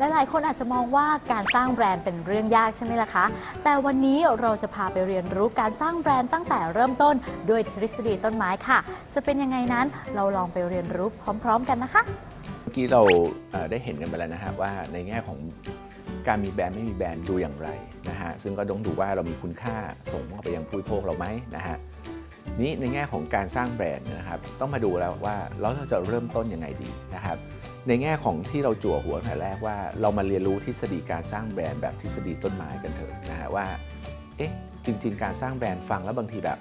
หลายๆ คนอาจจะมองว่าการสร้างแบรนด์เป็นเรื่องยากใช่ไหมล่ะคะ แต่วันนี้เราจะพาไปเรียนรู้การสร้างแบรนด์ตั้งแต่เริ่มต้นด้วยทฤษฎีต้นไม้ค่ะ จะเป็นยังไงนั้นเราลองไปเรียนรู้พร้อม ๆ กันนะคะ เมื่อกี้เราได้เห็นกันไปแล้วนะครับว่าในแง่ของการมีแบรนด์ไม่มีแบรนด์ดูอย่างไรนะฮะซึ่งก็ต้องดูว่าเรามีคุณค่าส่งไปยังผู้บริโภคเราไหมนะฮะนี้ในแง่ของการสร้างแบรนด์นะครับ ต้องมาดูแล้วว่าเราจะเริ่มต้นยังไงดีนะครับ ในแง่ของที่เราจั่วหัวแต่แรกว่าเรามาเรียนรู้ทฤษฎีการสร้างแบรนด์แบบทฤษฎีต้นไม้กันเถอะนะฮะว่าเอ๊ะจริง ๆ การสร้างแบรนด์ฟังแล้วบางทีแบบ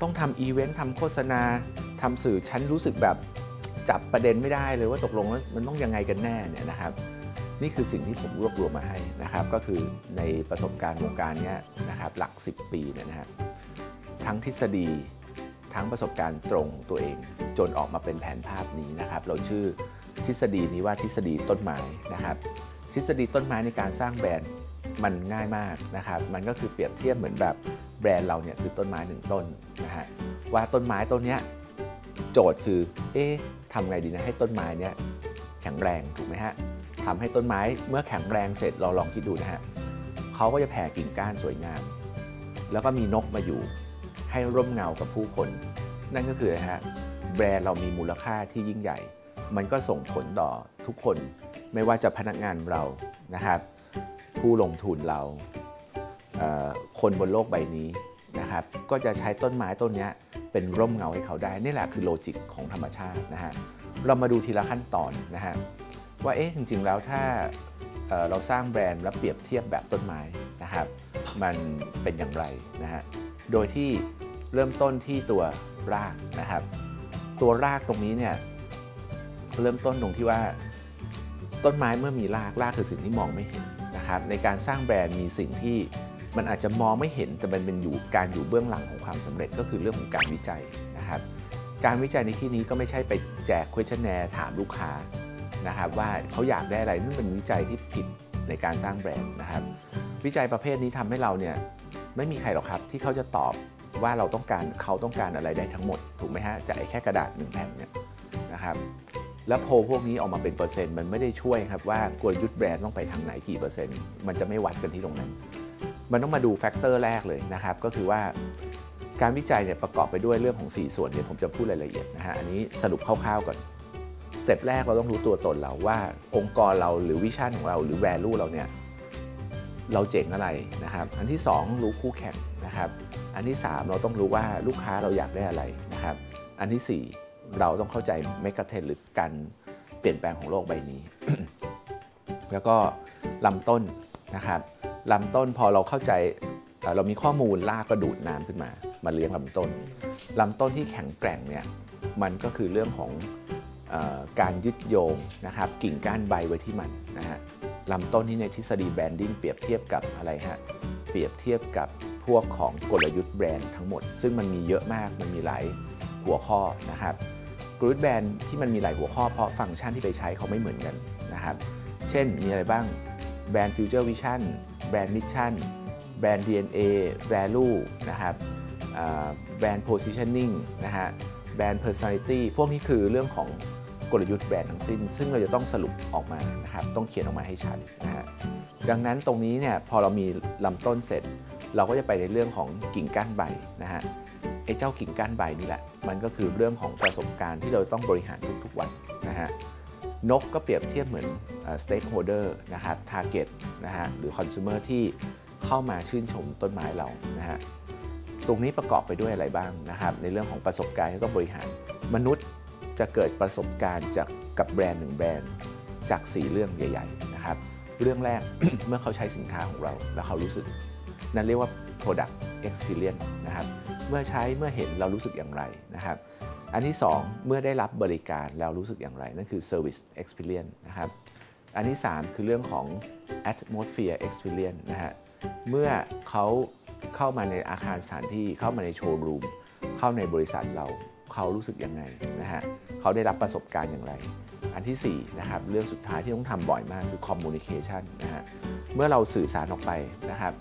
ต้องทำอีเวนต์ทำโฆษณาทำสื่อฉันรู้สึกแบบจับประเด็นไม่ได้เลยว่าตกลงแล้วมันต้องยังไงกันแน่เนี่ยนะครับนี่คือสิ่งที่ผมรวบรวมมาให้นะครับก็คือในประสบการณ์วงการนี้นะครับหลัก 10 ปีเนี่ยนะครับทั้งทฤษฎีทั้งประสบการณ์ตรงตัวเอง จนออกมาเป็นแผนภาพนี้นะครับ เราชื่อ ทฤษฎีนี้ว่าทฤษฎีต้นไม้นะครับ ทฤษฎีต้นไม้ในการสร้างแบรนด์มันง่ายมากนะครับ มันก็คือเปรียบเทียบเหมือนแบบแบรนด์เราเนี่ยคือต้นไม้หนึ่งต้นนะฮะว่าต้นไม้ต้นเนี้ยโจทย์คือเอ๊ะทำไงดีนะให้ต้นไม้เนี้ยแข็งแรงถูกไหมฮะทำให้ต้นไม้เมื่อแข็งแรงเสร็จเราลองคิดดูนะฮะเขาก็จะแผ่กิ่งก้านสวยงาม แล้วก็มีนกมาอยู่ให้ร่มเงากับผู้คน นั่นก็คือนะฮะแบรนด์เรามีมูลค่าที่ยิ่งใหญ่ มันก็ส่งผลต่อทุกคนไม่ว่าจะพนักงานเรานะครับ ผู้ลงทุนเราเคนบนโลกใบนี้นะครับ ก็จะใช้ต้นไม้ต้นนี้เป็นร่มเงาให้เขาได้ นี่แหละคือโลจิกของธรรมชาตินะฮะเรามาดูทีละขั้นตอนนะฮะว่าเอ๊ะจริง ๆ แล้วถ้าเเราสร้างแบรนด์แล้วเปรียบเทียบแบบต้นไม้นะครับ มันเป็นอย่างไรนะฮะโดยที่เริ่มต้นที่ตัวรากนะครับ ตัวรากตรงนี้เนี่ย เริ่มต้นตรงที่ว่า ต้นไม้เมื่อมีรากรากคือสิ่งที่มองไม่เห็นนะครับในการสร้างแบรนด์มีสิ่งที่มันอาจจะมองไม่เห็นแต่มันเป็นอยู่การอยู่เบื้องหลังของความสำเร็จก็คือเรื่องของการวิจัยนะครับ การวิจัยในที่นี้ก็ไม่ใช่ไปแจก questionnaire ถามลูกค้านะครับว่าเขาอยากได้อะไรนั่นเป็นวิจัยที่ผิดในการสร้างแบรนด์นะครับ วิจัยประเภทนี้ทำให้เราเนี่ยไม่มีใครหรอกครับที่เขาจะตอบว่าเราต้องการเขาต้องการอะไรได้ทั้งหมด ถูกไหมฮะจากแค่กระดาษหนึ่งแผ่นเนี่ยนะครับ แล้วโพลพวกนี้ออกมาเป็นเปอร์เซ็นต์มันไม่ได้ช่วยครับว่ากลยุทธ์แบรนด์ต้องไปทางไหนกี่เปอร์เซ็นต์มันจะไม่วัดกันที่ตรงนั้น มันต้องมาดู factor แรกเลยนะครับก็คือว่าการวิจัยเนี่ยประกอบไปด้วยเรื่องของ 4 ส่วนเดี๋ยวผมจะพูดรายละเอียดนะฮะอันนี้สรุปคร่าวๆก่อน step แรกเราต้องรู้ตัวตนเราว่า องค์กรเราหรือ vision ของเราหรือ value เราเนี่ยเราเจ๋งอะไรนะครับ อันที่ 2 รู้คู่แข่งนะครับ อันที่ 3 เราต้องรู้ว่าลูกค้าเราอยากได้อะไรนะครับ อันที่ 4 เราต้องเข้าใจ megatrend หรือการเปลี่ยนแปลงของโลกใบนี้ แล้วก็ลำต้นนะครับลำต้นพอเราเข้าใจเอ่อเรามีข้อมูลรากก็ดูดน้ำขึ้นมา มาเลี้ยงลำต้นลำต้นที่แข็งแกร่งเนี่ยมันก็คือเรื่องของออการยึดโยงนะครับกิ่งก้านใบไว้ที่มันนะฮะลำต้นที่ในทฤษฎี branding เปรียบเทียบกับอะไรฮะเปรียบเทียบกับพวกของกลยุทธ์แบรนด์ทั้งหมด ซึ่งมันมีเยอะมากมันมีหลายหัวข้อนะครับ กลยุทธ์แบรนด์ที่มันมีหลายหัวข้อเพราะฟังก์ชันที่ไปใช้เขาไม่เหมือนกันนะครับ เช่นมีอะไรบ้างแบรนด์ Future Vision แบรนด์ Mission แบรนด์ DNA Value นะครับแบรนด์ Positioning นะฮะแบรนด์ Personality พวกนี้คือเรื่องของกลยุทธ์แบรนด์ทั้งสิ้น ซึ่งเราจะต้องสรุปออกมานะครับต้องเขียนออกมาให้ชัดนะฮะดังนั้นตรงนี้เนี่ยพอเรามีลำต้นเสร็จ เราก็จะไปในเรื่องของกิ่งก้านใบนะฮะ ไอ้เจ้ากิ่งก้านใบนี่แหละ มันก็คือเรื่องของประสบการณ์ที่เราต้องบริหารทุกๆวันนะฮะนกก็เปรียบเทียบเหมือนเอ่อ stakeholder นะครับ target นะฮะหรือ consumer ที่เข้ามาชื่นชมต้นไม้เรานะฮะตรงนี้ประกอบไปด้วยอะไรบ้างนะครับในเรื่องของประสบการณ์ที่ต้องบริหาร มนุษย์จะเกิดประสบการณ์จากกับแบรนด์หนึ่งแบรนด์จาก 4 เรื่องใหญ่ ๆ นะครับ เรื่องแรก เมื่อเขาใช้สินค้าของเราแล้วเขารู้สึก นั่นเรียกว่า product experience นะครับ เมื่อใช้เมื่อเห็นเรารู้สึกอย่างไรนะครับ อันที่ 2 เมื่อได้รับบริการแล้วรู้สึกอย่างไร นั่นคือ service experience นะครับ อันที่ 3 คือเรื่องของ atmosphere experience นะฮะ เมื่อเขาเข้ามาในอาคารสถานที่เข้ามาในโชว์รูมเข้าในบริษัทเราเขารู้สึกยังไงนะฮะเขาได้รับประสบการณ์อย่างไร อันที่4นะครับเรื่องสุดท้ายที่ต้องทำบ่อยมากคือ communication นะฮะเมื่อเราสื่อสารออกไปนะครับ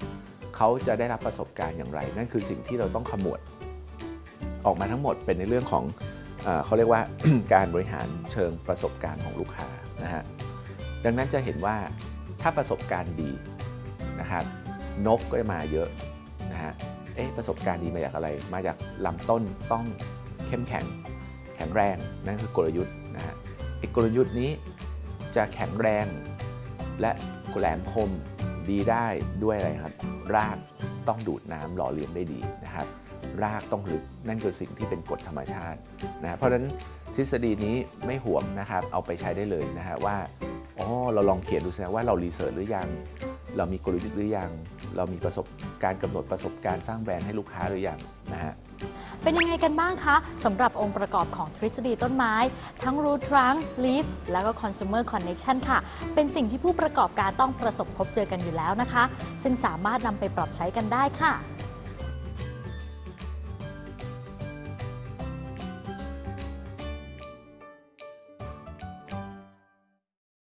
เขาจะได้รับประสบการณ์อย่างไร นั่นคือสิ่งที่เราต้องขมวด ออกมาทั้งหมดเป็นในเรื่องของเขาเรียกว่าการบริหารเชิงประสบการณ์ของลูกค้านะฮะดังนั้นจะเห็นว่าถ้าประสบการณ์ดีนะครับนกก็จะมาเยอะนะฮะเอ๊ะประสบการณ์ดีมาจากอะไร มาจากลำต้นต้องเข้มแข็งแข็งแรงนั่นคือกลยุทธ์นะฮะไอ้กลยุทธ์นี้จะแข็งแรงและแหลมคมดีได้ด้วยอะไรครับ รากต้องดูดน้ำหล่อเลี้ยงได้ดีนะครับ รากต้องลึกนั่นคือสิ่งที่เป็นกฎธรรมชาตินะเพราะฉะนั้นทฤษฎีนี้ไม่ห่วงนะครับ เอาไปใช้ได้เลยนะฮะว่าอ๋อเราลองเขียนดูสิว่าเรารีเสิร์ชหรือยัง เรามีกลยุทธ์หรือยัง เรามีประสบการกำหนดประสบการณ์สร้างแบรนด์ให้ลูกค้าหรือยังนะฮะ เป็นยังไงกันบ้างคะสำหรับองค์ประกอบของทฤษฎีต้นไม้ ทั้ง root trunk leaf แล้วก็ consumer connection ค่ะ เป็นสิ่งที่ผู้ประกอบการต้องประสบพบเจอกันอยู่แล้วนะคะ ซึ่งสามารถนำไปปรับใช้กันได้ค่ะ